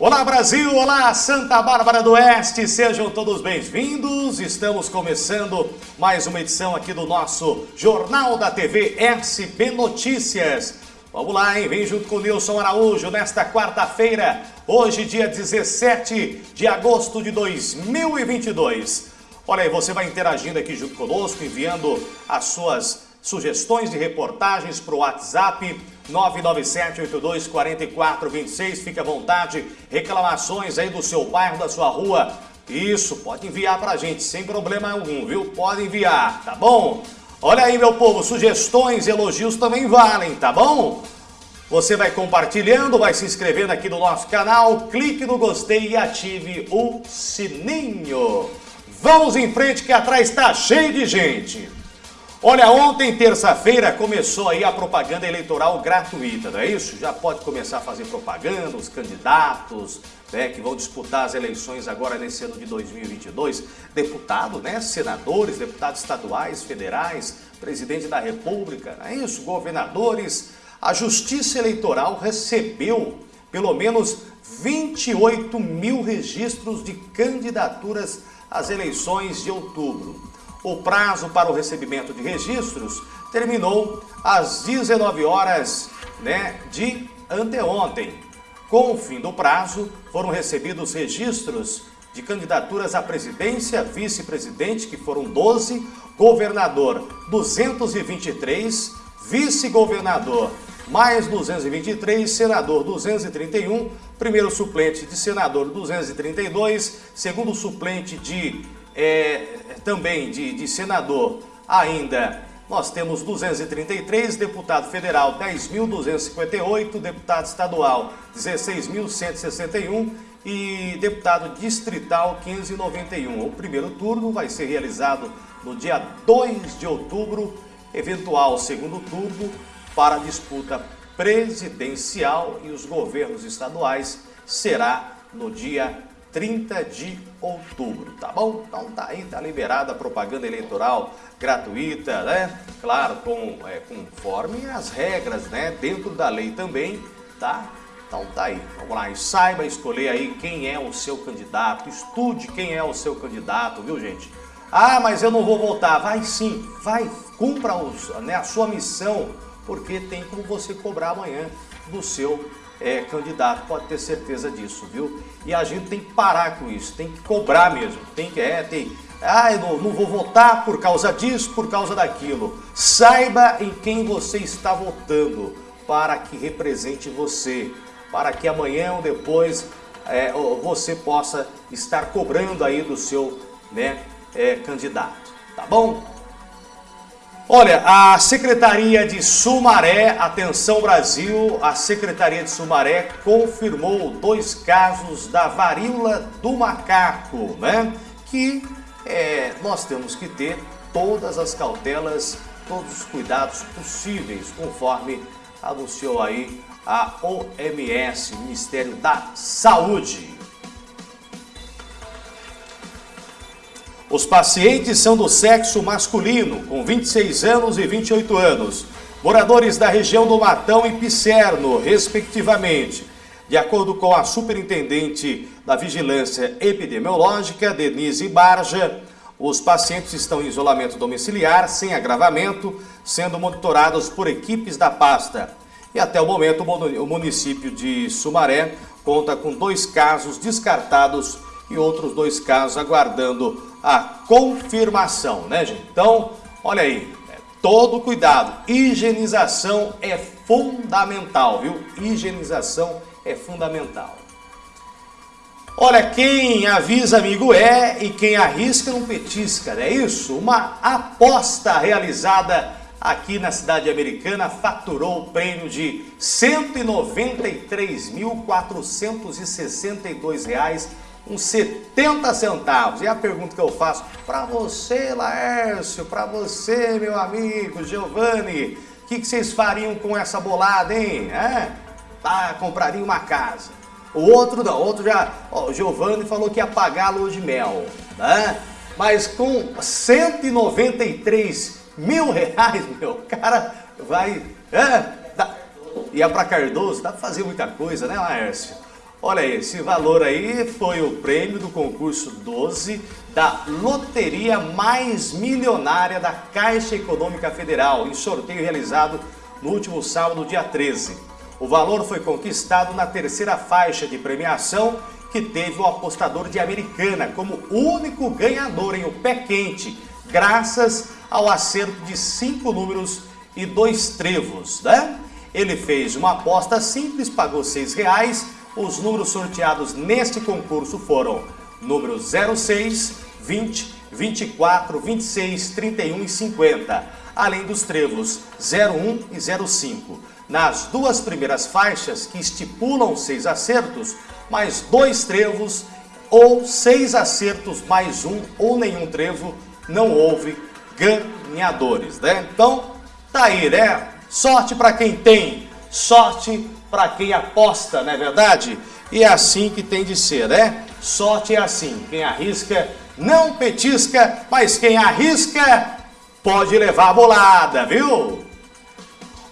Olá Brasil, olá Santa Bárbara do Oeste, sejam todos bem-vindos. Estamos começando mais uma edição aqui do nosso Jornal da TV SB Notícias. Vamos lá, hein? Vem junto com o Nilson Araújo nesta quarta-feira, hoje dia 17 de agosto de 2022. Olha aí, você vai interagindo aqui junto conosco, enviando as suas sugestões de reportagens para o WhatsApp 997-82-4426. Fique à vontade. Reclamações aí do seu bairro, da sua rua. Isso, pode enviar para a gente sem problema algum, viu? Pode enviar, tá bom? Olha aí, meu povo, sugestões, elogios também valem, tá bom? Você vai compartilhando, vai se inscrevendo aqui no nosso canal, clique no gostei e ative o sininho. Vamos em frente que atrás está cheio de gente. Olha, ontem, terça-feira, começou aí a propaganda eleitoral gratuita, não é isso? Já pode começar a fazer propaganda, os candidatos né, que vão disputar as eleições agora nesse ano de 2022. Deputado, né, senadores, deputados estaduais, federais, presidente da república, não é isso? Governadores. A Justiça Eleitoral recebeu pelo menos 28 mil registros de candidaturas às eleições de outubro. O prazo para o recebimento de registros terminou às 19 horas né, de anteontem. Com o fim do prazo, foram recebidos registros de candidaturas à presidência, vice-presidente, que foram 12, governador 223, vice-governador mais 223, senador 231, primeiro suplente de senador 232, segundo suplente de é, também de, de senador ainda nós temos 233, deputado federal 10.258, deputado estadual 16.161 e deputado distrital 1591. O primeiro turno vai ser realizado no dia 2 de outubro, eventual segundo turno para disputa presidencial e os governos estaduais será no dia 30 de outubro, tá bom? Então tá aí, tá liberada a propaganda eleitoral gratuita, né? Claro, com, é, conforme as regras, né? Dentro da lei também, tá? Então tá aí, vamos lá, e saiba escolher aí quem é o seu candidato, estude quem é o seu candidato, viu gente? Ah, mas eu não vou votar, vai sim, vai, cumpra os, né, a sua missão, porque tem como você cobrar amanhã do seu é, candidato, pode ter certeza disso, viu? E a gente tem que parar com isso, tem que cobrar mesmo, tem que, é, tem, ah, eu não, não vou votar por causa disso, por causa daquilo. Saiba em quem você está votando para que represente você, para que amanhã ou depois é, você possa estar cobrando aí do seu né, é, candidato, tá bom? Olha, a Secretaria de Sumaré, atenção Brasil, a Secretaria de Sumaré confirmou dois casos da varíola do macaco, né? Que é, nós temos que ter todas as cautelas, todos os cuidados possíveis, conforme anunciou aí a OMS, Ministério da Saúde. Os pacientes são do sexo masculino, com 26 anos e 28 anos, moradores da região do Matão e Picerno, respectivamente. De acordo com a superintendente da Vigilância Epidemiológica, Denise Barja, os pacientes estão em isolamento domiciliar, sem agravamento, sendo monitorados por equipes da pasta. E até o momento, o município de Sumaré conta com dois casos descartados e outros dois casos aguardando a confirmação, né, gente? Então, olha aí, é, todo cuidado. Higienização é fundamental, viu? Higienização é fundamental. Olha, quem avisa amigo é e quem arrisca não petisca, não é isso? Uma aposta realizada aqui na cidade americana faturou o prêmio de R$ 193.462 uns 70 centavos. E a pergunta que eu faço para você, Laércio, para você, meu amigo Giovanni, o que, que, vocês fariam com essa bolada, hein? É? Tá, comprariam uma casa. O outro não, o outro já, ó, o Giovanni falou que ia pagar a lua de mel, né? Mas com 193 mil reais, meu, cara vai, é, ia para Cardoso, dá para fazer muita coisa, né, Laércio? Olha aí, esse valor aí foi o prêmio do concurso 12 da loteria mais milionária da Caixa Econômica Federal, em sorteio realizado no último sábado, dia 13. O valor foi conquistado na terceira faixa de premiação, que teve o apostador de Americana como único ganhador em o pé quente, graças ao acerto de cinco números e dois trevos, né? Ele fez uma aposta simples, pagou seis reais. Os números sorteados neste concurso foram números 06, 20, 24, 26, 31 e 50, além dos trevos 01 e 05. Nas duas primeiras faixas, que estipulam seis acertos, mais dois trevos, ou seis acertos mais um ou nenhum trevo, não houve ganhadores, né? Então, tá aí, né? Sorte para quem tem, sorte para quem aposta, não é verdade? E é assim que tem de ser, né? Sorte é assim, quem arrisca não petisca, mas quem arrisca pode levar a bolada, viu?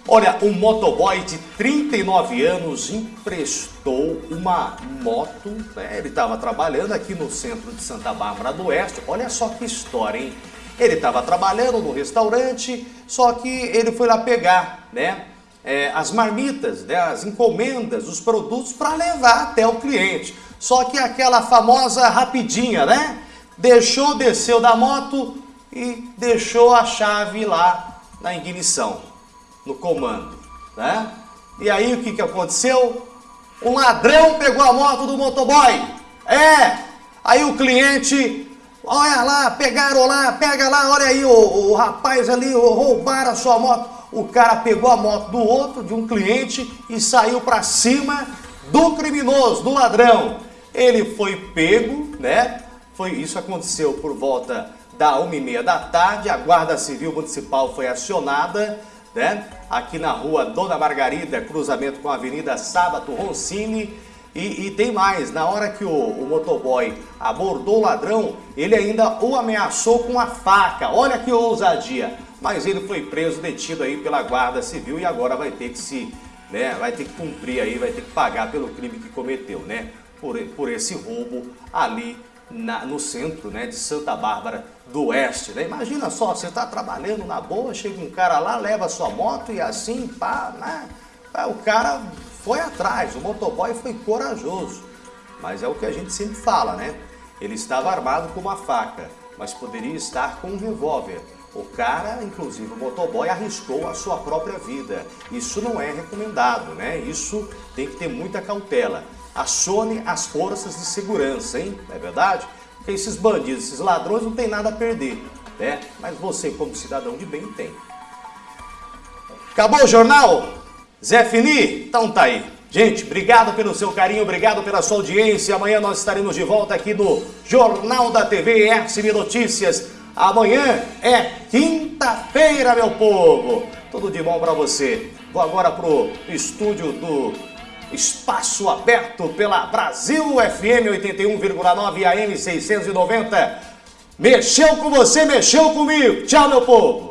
Olha, um motoboy de 39 anos emprestou uma moto, né? ele estava trabalhando aqui no centro de Santa Bárbara do Oeste, olha só que história, hein? Ele estava trabalhando no restaurante, só que ele foi lá pegar, né? É, as marmitas, né, as encomendas, os produtos para levar até o cliente. Só que aquela famosa rapidinha, né? Deixou, desceu da moto e deixou a chave lá na ignição, no comando, né? E aí o que, que aconteceu? Um ladrão pegou a moto do motoboy. É! Aí o cliente Olha lá, pegaram lá, pega lá, olha aí, o, o rapaz ali, roubaram a sua moto. O cara pegou a moto do outro, de um cliente, e saiu para cima do criminoso, do ladrão. Ele foi pego, né? Foi, isso aconteceu por volta da uma e meia da tarde, a Guarda Civil Municipal foi acionada, né? Aqui na rua Dona Margarida, cruzamento com a Avenida Sábato Roncini, e, e, tem mais, na hora que o, o, motoboy abordou o ladrão, ele ainda o ameaçou com a faca. Olha que ousadia. Mas ele foi preso, detido aí pela Guarda Civil e agora vai ter que se, né, vai ter que cumprir aí, vai ter que pagar pelo crime que cometeu, né? Por, por esse roubo ali na, no centro, né, de Santa Bárbara do Oeste, né? Imagina só, você está trabalhando na boa, chega um cara lá, leva sua moto e assim, pá, né? O cara foi atrás, o motoboy foi corajoso. Mas é o que a gente sempre fala, né? Ele estava armado com uma faca, mas poderia estar com um revólver. O cara, inclusive o motoboy, arriscou a sua própria vida. Isso não é recomendado, né? Isso tem que ter muita cautela. Acione as forças de segurança, hein? Não é verdade? Porque esses bandidos, esses ladrões não tem nada a perder, né? Mas você, como cidadão de bem, tem. Acabou o jornal? Zé Fini? Então tá aí. Gente, obrigado pelo seu carinho, obrigado pela sua audiência. Amanhã nós estaremos de volta aqui no Jornal da TV SB Notícias. Amanhã é quinta-feira, meu povo. Tudo de bom para você. Vou agora pro estúdio do Espaço Aberto pela Brasil FM 81,9 AM 690. Mexeu com você, mexeu comigo. Tchau, meu povo.